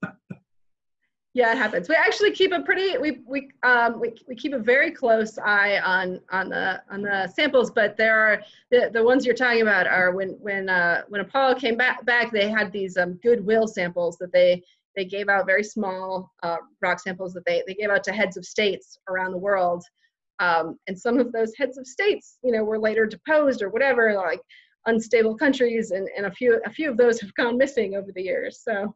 Yeah, it happens. We actually keep a pretty we we um we, we keep a very close eye on on the on the samples, but there are the the ones you're talking about are when when uh when Apollo came back back they had these um goodwill samples that they they gave out very small uh, rock samples that they they gave out to heads of states around the world um, and some of those heads of states, you know, were later deposed or whatever, like unstable countries, and, and a few a few of those have gone missing over the years. So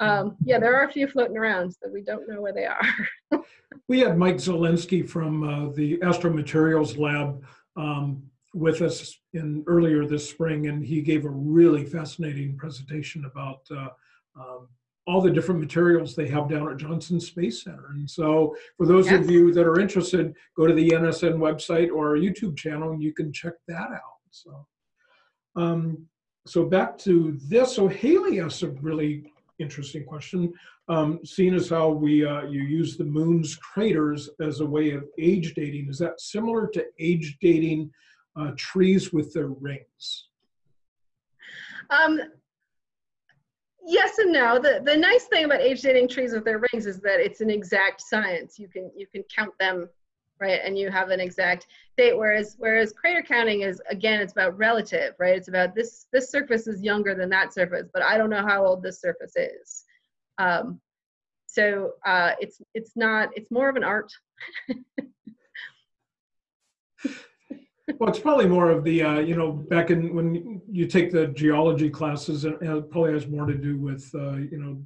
um, yeah, there are a few floating around that we don't know where they are. we had Mike Zolensky from uh, the Astromaterials Lab um, with us in earlier this spring, and he gave a really fascinating presentation about uh, um, all the different materials they have down at Johnson Space Center. And so for those yes. of you that are interested, go to the NSN website or our YouTube channel and you can check that out. So, um, so back to this. So Haley asked a really interesting question. Um, seeing as how we uh, you use the moon's craters as a way of age dating, is that similar to age dating uh, trees with their rings? Um, yes and no. The the nice thing about age dating trees with their rings is that it's an exact science. You can you can count them, right, and you have an exact date. Whereas whereas crater counting is again it's about relative, right? It's about this this surface is younger than that surface, but I don't know how old this surface is. Um, so uh, it's it's not it's more of an art. Well, it's probably more of the, uh, you know, back in when you take the geology classes, and it probably has more to do with, uh, you know,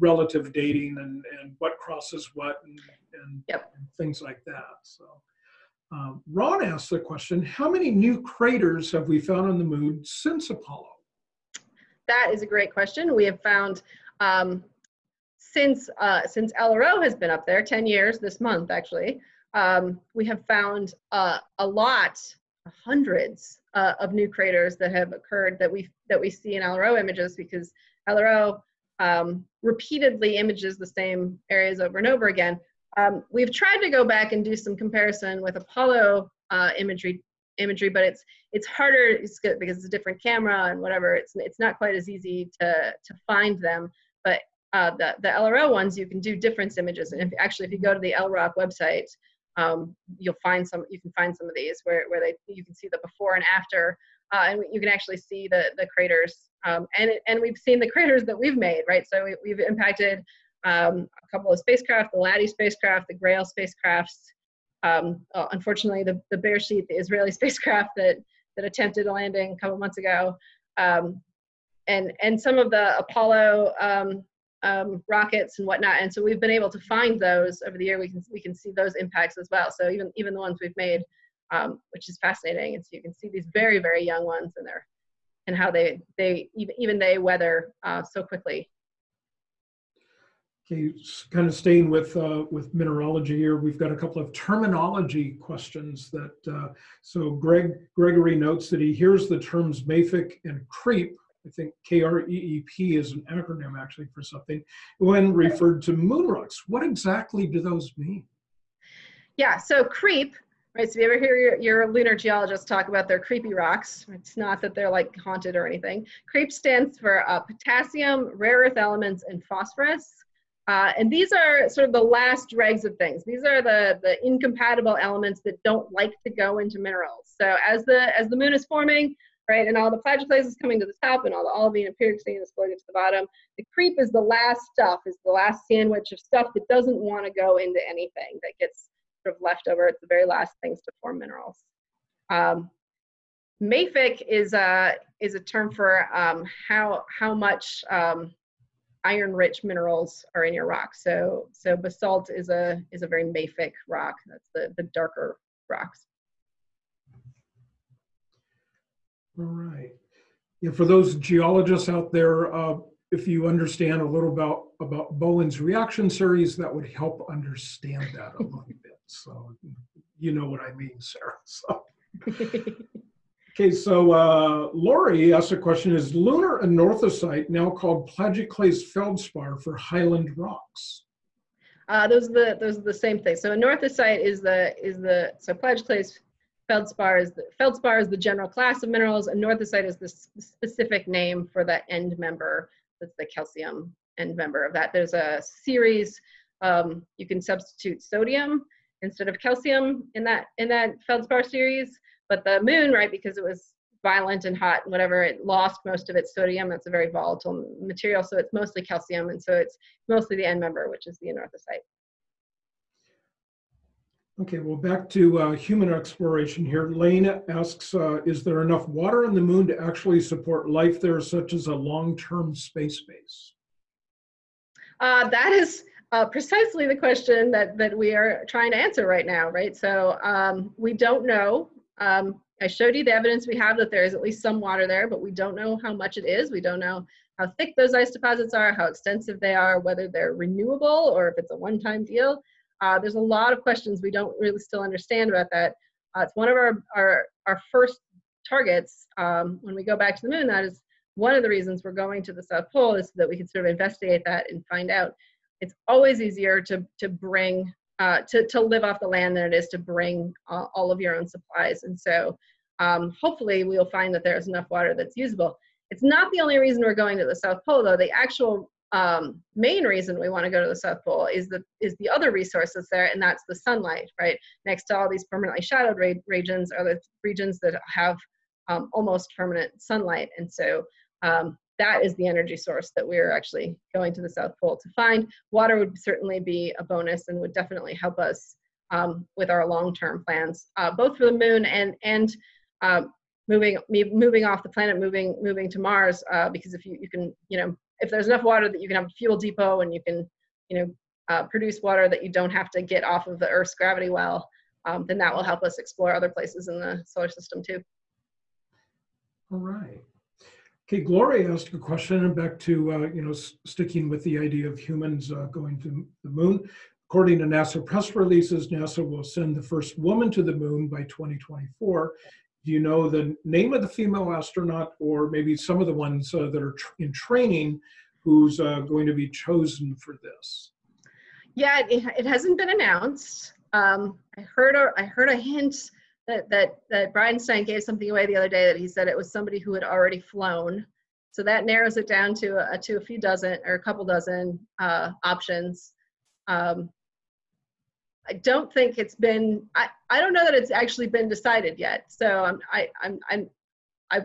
relative dating and, and what crosses what and, and, Yep. and things like that. So, um, Ron asked the question How many new craters have we found on the moon since Apollo? That is a great question. We have found um, since uh, since LRO has been up there, 10 years this month actually, um, we have found uh, a lot, hundreds uh, of new craters that have occurred that we that we see in LRO images because LRO um, repeatedly images the same areas over and over again. Um, we've tried to go back and do some comparison with Apollo uh, imagery imagery, but it's it's harder it's good because it's a different camera and whatever. It's it's not quite as easy to to find them. But uh, the the LRO ones you can do difference images, and if, actually if you go to the LROC website, um, you'll find some you can find some of these where, where they you can see the before and after uh, and you can actually see the the craters um, and and we've seen the craters that we've made right? So we, we've impacted um, a couple of spacecraft the LADEE spacecraft the Grail spacecrafts um, uh, unfortunately the, the Beresheet the Israeli spacecraft that that attempted a landing a couple months ago um, and and some of the Apollo um, rockets and whatnot. And so we've been able to find those over the year. We can we can see those impacts as well. So even even the ones we've made, um, which is fascinating. And so you can see these very very young ones in there, and how they they even even they weather uh, so quickly. Okay, kind of staying with uh, with mineralogy here, we've got a couple of terminology questions that. Uh, so Greg Gregory notes that he hears the terms mafic and KREEP I think KREEP is an acronym actually for something, when referred to moon rocks. What exactly do those mean? Yeah, so KREEP, right? So if you ever hear your, your lunar geologists talk about their creepy rocks, it's not that they're like haunted or anything. KREEP stands for uh, potassium, rare earth elements, and phosphorus. Uh, and these are sort of the last dregs of things. These are the, the incompatible elements that don't like to go into minerals. So as the as the moon is forming, right? And all the plagioclase is coming to the top and all the olivine and pyroxene is floating to the bottom. The KREEP is the last stuff, is the last sandwich of stuff that doesn't want to go into anything that gets sort of left over. It's the very last things to form minerals. Um, mafic is a, is a term for um, how, how much um, iron-rich minerals are in your rock. So, so basalt is a, is a very mafic rock. That's the, the darker rocks. All right. Yeah, for those geologists out there, uh, if you understand a little about about Bowen's reaction series, that would help understand that a little bit. So you know what I mean, Sarah. So. Okay, so uh, Lori asked a question, is lunar anorthosite now called plagioclase feldspar for highland rocks? Uh, those are the those are the same thing. So anorthosite is the is the so plagioclase feldspar is the, feldspar is the general class of minerals, and anorthosite is the specific name for the end member. That's the calcium end member of that. There's a series. Um, you can substitute sodium instead of calcium in that in that feldspar series. But the moon, right, because it was violent and hot and whatever, it lost most of its sodium. That's a very volatile material, so it's mostly calcium, and so it's mostly the end member, which is the anorthosite. Okay, well, back to uh, human exploration here. Lane asks, uh, is there enough water on the moon to actually support life there, such as a long-term space base? Uh, that is uh, precisely the question that, that we are trying to answer right now, right? So um, we don't know. Um, I showed you the evidence we have that there is at least some water there, but we don't know how much it is. We don't know how thick those ice deposits are, how extensive they are, whether they're renewable or if it's a one-time deal. Uh, there's a lot of questions we don't really still understand about that. Uh, it's one of our, our, our first targets um, when we go back to the moon. That is one of the reasons we're going to the South Pole is so that we can sort of investigate that and find out. It's always easier to, to bring, uh, to, to live off the land than it is to bring all of your own supplies. And so um, hopefully we'll find that there's enough water that's usable. It's not the only reason we're going to the South Pole though. The actual um, main reason we want to go to the South Pole is the is the other resources there, and that's the sunlight, right? Next to all these permanently shadowed re regions are the regions that have um, almost permanent sunlight, and so um, that is the energy source that we're actually going to the South Pole to find. Water would certainly be a bonus and would definitely help us um, with our long-term plans, uh, both for the moon and and uh, moving moving off the planet, moving moving to Mars, uh, because if you you can you know if there's enough water that you can have a fuel depot and you can, you know, uh, produce water that you don't have to get off of the Earth's gravity well, um, then that will help us explore other places in the solar system too. All right. Okay, Gloria asked a question and back to, uh, you know, sticking with the idea of humans uh, going to the moon. According to NASA press releases, NASA will send the first woman to the moon by 2024 do you know the name of the female astronaut or maybe some of the ones uh, that are tr in training who's uh, going to be chosen for this? Yeah, it, it hasn't been announced. Um, I heard a, I heard a hint that, that, that Bridenstine gave something away the other day that he said it was somebody who had already flown. So that narrows it down to a, to a few dozen or a couple dozen uh, options. Um, I don't think it's been, I, I don't know that it's actually been decided yet. So I'm, I, I'm, I'm, I,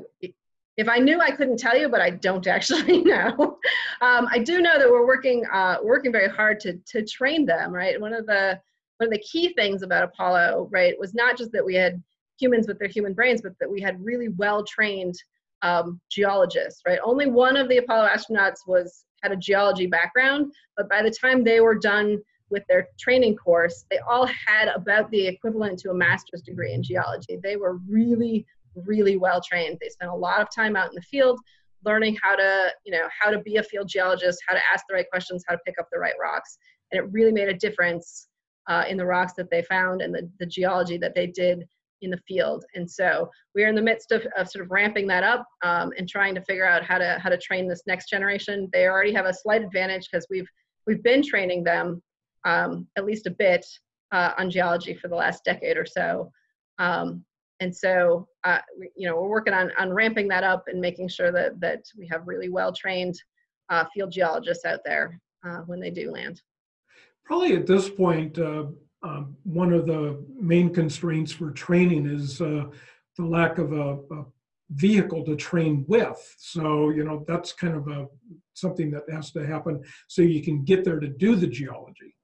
if I knew, I couldn't tell you, but I don't actually know. um, I do know that we're working, uh, working very hard to, to train them, right? One of the, one of the key things about Apollo, right, was not just that we had humans with their human brains, but that we had really well-trained um, geologists, right? Only one of the Apollo astronauts was had a geology background, but by the time they were done with their training course, they all had about the equivalent to a master's degree in geology. They were really, really well trained. They spent a lot of time out in the field learning how to, you know, how to be a field geologist, how to ask the right questions, how to pick up the right rocks. And it really made a difference uh, in the rocks that they found and the, the geology that they did in the field. And so we're in the midst of, of sort of ramping that up um, and trying to figure out how to how to train this next generation. They already have a slight advantage because we've we've been training them um, at least a bit uh, on geology for the last decade or so. Um, and so, uh, you know, we're working on, on ramping that up and making sure that, that we have really well-trained uh, field geologists out there uh, when they do land. Probably at this point, uh, um, one of the main constraints for training is uh, the lack of a, a vehicle to train with. So, you know, that's kind of a something that has to happen so you can get there to do the geology.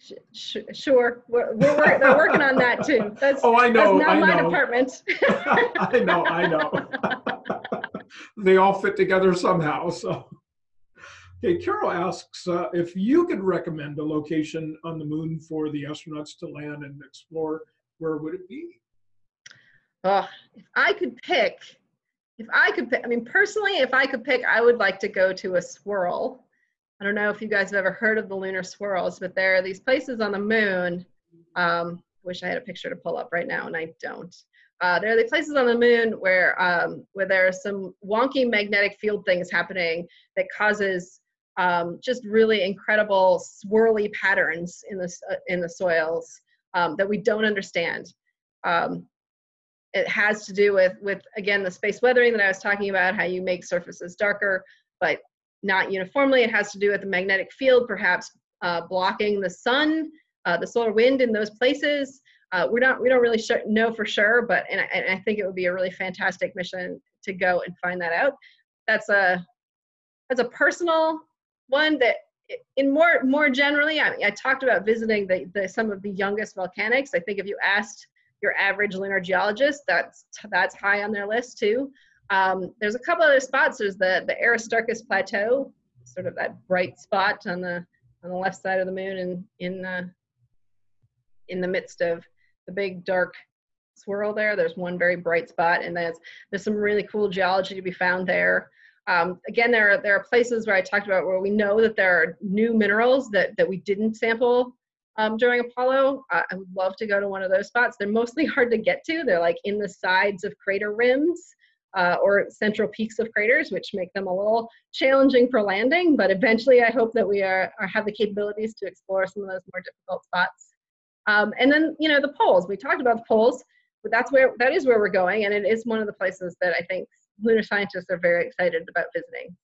Sh sh sure, we're, we're, they're working on that too. That's, oh, I know. That's not I my know. department. I know, I know. they all fit together somehow. So, okay, Carol asks uh, if you could recommend a location on the moon for the astronauts to land and explore. Where would it be? Oh, if I could pick, if I could pick, I mean, personally, if I could pick, I would like to go to a swirl I don't know if you guys have ever heard of the lunar swirls, but there are these places on the moon. Um, wish I had a picture to pull up right now, and I don't. Uh, there are the places on the moon where um, where there are some wonky magnetic field things happening that causes um, just really incredible swirly patterns in the uh, in the soils um, that we don't understand. Um, it has to do with with again the space weathering that I was talking about, how you make surfaces darker, but not uniformly. It has to do with the magnetic field, perhaps uh, blocking the sun, uh, the solar wind in those places. Uh, we're not, we don't really know for sure, but and I, and I think it would be a really fantastic mission to go and find that out. That's a that's a personal one that in more more generally, I, I talked about visiting the, the some of the youngest volcanics. I think if you asked your average lunar geologist, that's that's high on their list too. Um, there's a couple other spots. There's the, the Aristarchus Plateau, sort of that bright spot on the on the left side of the moon and in the in the midst of the big dark swirl there. There's one very bright spot, and there's there's some really cool geology to be found there. Um, again, there are there are places where I talked about where we know that there are new minerals that that we didn't sample um, during Apollo. Uh, I would love to go to one of those spots. They're mostly hard to get to. They're like in the sides of crater rims. Uh, or central peaks of craters, which make them a little challenging for landing. But eventually, I hope that we are, are have the capabilities to explore some of those more difficult spots. Um, and then, you know, the poles. We talked about the poles, but that's where that is where we're going, and it is one of the places that I think lunar scientists are very excited about visiting.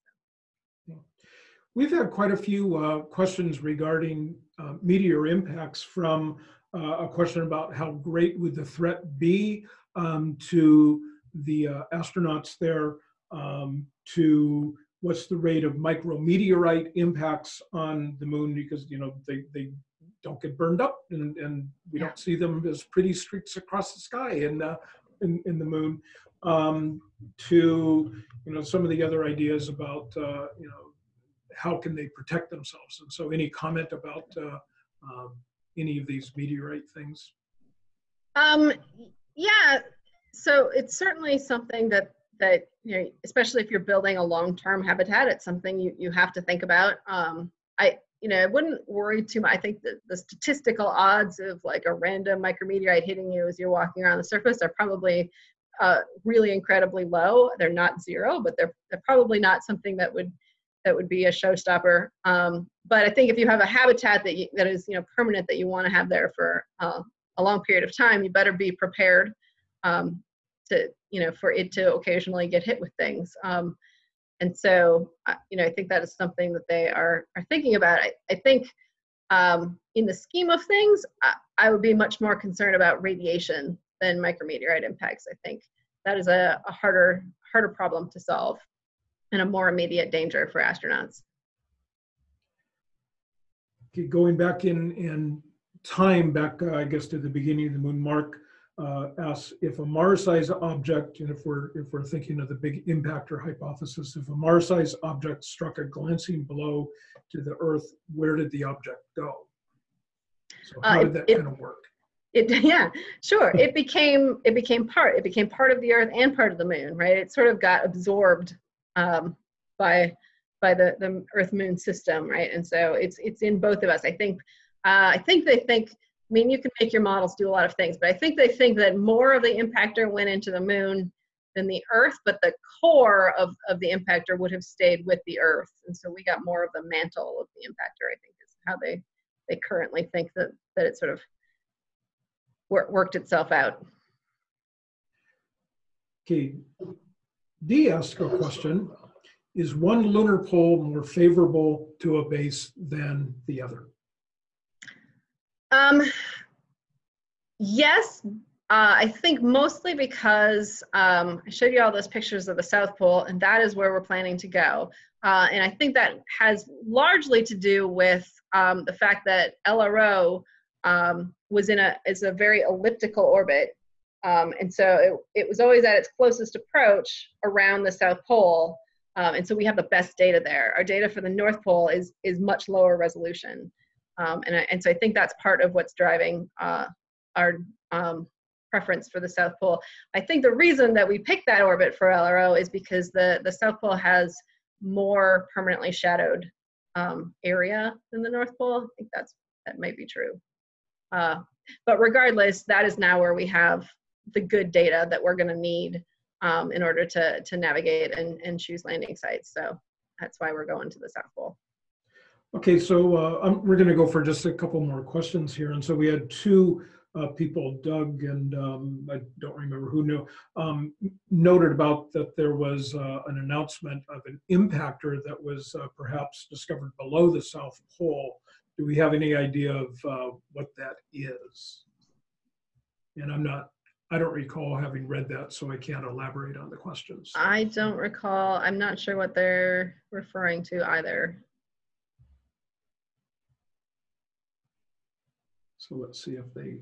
We've had quite a few uh, questions regarding uh, meteor impacts from uh, a question about how great would the threat be um, to the uh, astronauts there, um, to what's the rate of micrometeorite impacts on the moon because you know they, they don't get burned up and, and we yeah. don't see them as pretty streaks across the sky in, uh, in, in the moon um, to you know some of the other ideas about uh, you know how can they protect themselves? And so, any comment about uh, um, any of these meteorite things? Um, yeah, so it's certainly something that that you know, especially if you're building a long-term habitat, it's something you you have to think about. Um, I you know, I wouldn't worry too much. I think the statistical odds of like a random micrometeorite hitting you as you're walking around the surface are probably uh, really incredibly low. They're not zero, but they're they're probably not something that would that would be a showstopper. Um, but I think if you have a habitat that you, that is you know permanent that you want to have there for uh, a long period of time, you better be prepared um, to you know for it to occasionally get hit with things. Um, and so you know I think that is something that they are are thinking about. I, I think um, in the scheme of things, I, I, would be much more concerned about radiation than micrometeorite impacts. I think that is a, a harder harder problem to solve and a more immediate danger for astronauts. Okay, going back in, in time, back uh, I guess to the beginning of the moon, Mark uh, asks if a Mars-sized object, and if we're if we're thinking of the big impactor hypothesis, if a Mars-sized object struck a glancing blow to the Earth, where did the object go? So how uh, did that it, kind of work? It, yeah, sure. it became it became part. It became part of the Earth and part of the Moon, right? It sort of got absorbed um, by by the the Earth Moon system, right? And so it's it's in both of us. I think uh, I think they think. Mean, you can make your models do a lot of things, but I think they think that more of the impactor went into the moon than the Earth, but the core of, of the impactor would have stayed with the Earth. And so we got more of the mantle of the impactor, I think is how they, they currently think that, that it sort of wor worked itself out. Okay, D asked a question, is one lunar pole more favorable to a base than the other? Um, yes, uh, I think mostly because um, I showed you all those pictures of the South Pole, and that is where we're planning to go. Uh, and I think that has largely to do with um, the fact that LRO um, was in a is a very elliptical orbit, um, and so it, it was always at its closest approach around the South Pole. Um, and so we have the best data there. Our data for the North Pole is, is much lower resolution. Um, and, I, and so I think that's part of what's driving uh, our um, preference for the South Pole. I think the reason that we picked that orbit for LRO is because the, the South Pole has more permanently shadowed um, area than the North Pole. I think that's that might be true. Uh, but regardless, that is now where we have the good data that we're going to need um, in order to, to navigate and, and choose landing sites. So that's why we're going to the South Pole. Okay, so uh, we're going to go for just a couple more questions here. And so we had two uh, people, Doug and um, I don't remember who knew, um, noted about that there was uh, an announcement of an impactor that was uh, perhaps discovered below the South Pole. Do we have any idea of uh, what that is? And I'm not I don't recall having read that, so I can't elaborate on the questions. I don't recall. I'm not sure what they're referring to either. So let's see if they,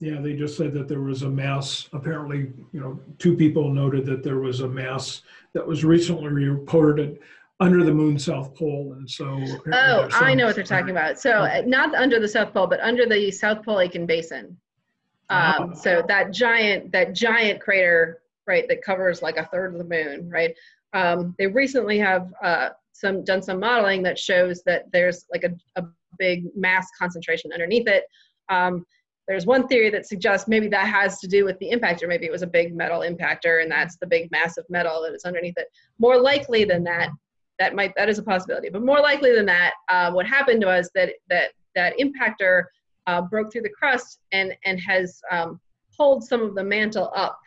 yeah, they just said that there was a mass, apparently, you know, two people noted that there was a mass that was recently reported under the moon south pole and so oh i know what they're talking about. So uh, not under the south pole but under the south pole Aitken basin. Um, oh. so that giant that giant crater right that covers like a third of the moon right? Um, they recently have uh, some done some modeling that shows that there's like a, a big mass concentration underneath it um, there's one theory that suggests maybe that has to do with the impactor. Maybe it was a big metal impactor, and that's the big massive metal that is underneath it. More likely than that, that might that is a possibility. But more likely than that, uh, what happened was that that that impactor uh, broke through the crust and and has um, pulled some of the mantle up,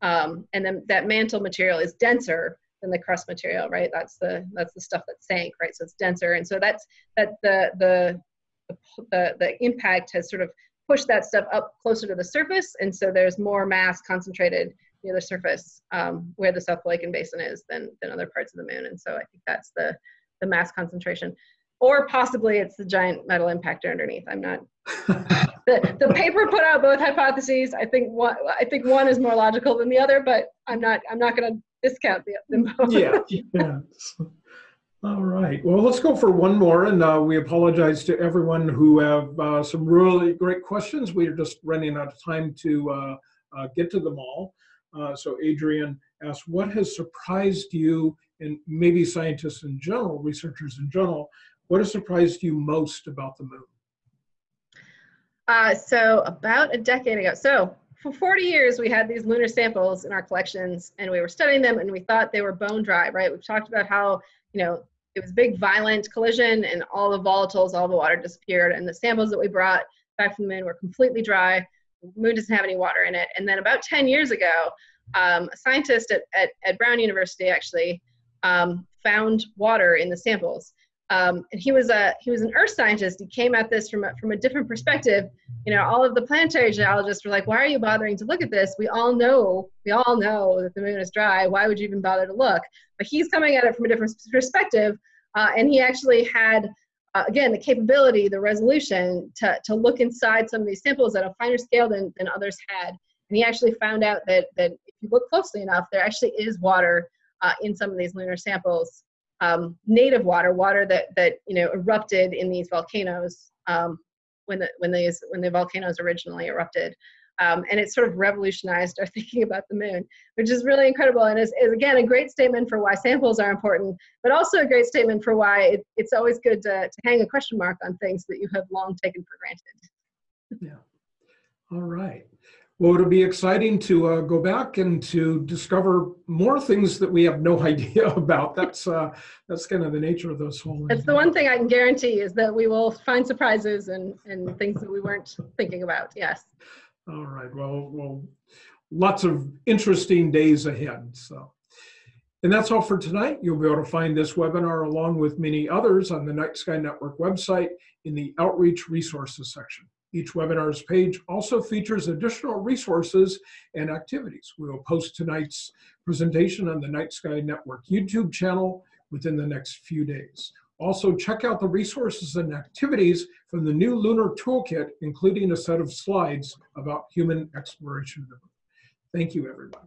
um, and then that mantle material is denser than the crust material, right? That's the that's the stuff that sank, right? So it's denser, and so that's that the the the, the impact has sort of pushed that stuff up closer to the surface, and so there's more mass concentrated near the surface um, where the South Pole-Aitken Basin is than than other parts of the moon, and so I think that's the the mass concentration or possibly it's the giant metal impactor underneath. I'm not. the, the paper put out both hypotheses. I think one I think one is more logical than the other, but I'm not I'm not going to discount the, them yeah. yeah. All right. Well, let's go for one more, and uh, we apologize to everyone who have uh, some really great questions. We are just running out of time to uh, uh get to them all. Uh, so, Adrian asked, "What has surprised you, and maybe scientists in general, researchers in general, what has surprised you most about the moon? Uh, so about a decade ago, so for 40 years, we had these lunar samples in our collections and we were studying them and we thought they were bone dry, right? We've talked about how, you know, it was big violent collision and all the volatiles, all the water disappeared and the samples that we brought back from the moon were completely dry. The moon doesn't have any water in it. And then about 10 years ago, um, a scientist at, at, at, Brown University actually um, found water in the samples. Um, and he was a he was an earth scientist. He came at this from a, from a different perspective. You know, all of the planetary geologists were like, "Why are you bothering to look at this? We all know we all know that the moon is dry. Why would you even bother to look?" But he's coming at it from a different perspective, uh, and he actually had. Uh, again, the capability, the resolution to, to look inside some of these samples at a finer scale than, than others had. And he actually found out that, that if you look closely enough, there actually is water uh, in some of these lunar samples um, native water, water that that you know erupted in these volcanoes um, when the when these when the volcanoes originally erupted. Um, and it sort of revolutionized our thinking about the moon, which is really incredible and is, is, again a great statement for why samples are important, but also a great statement for why it, it's always good to, to hang a question mark on things that you have long taken for granted. Yeah. All right. Well, it'll be exciting to uh, go back and to discover more things that we have no idea about. That's uh, that's kind of the nature of those whole. That's the one thing I can guarantee is that we will find surprises and and things that we weren't thinking about. Yes. All right. Well, well, lots of interesting days ahead. So. And that's all for tonight. You'll be able to find this webinar along with many others on the Night Sky Network website in the Outreach Resources section. Each webinar's page also features additional resources and activities. We will post tonight's presentation on the Night Sky Network YouTube channel within the next few days. Also, check out the resources and activities from the new Lunar Toolkit, including a set of slides about human exploration. Thank you, everybody.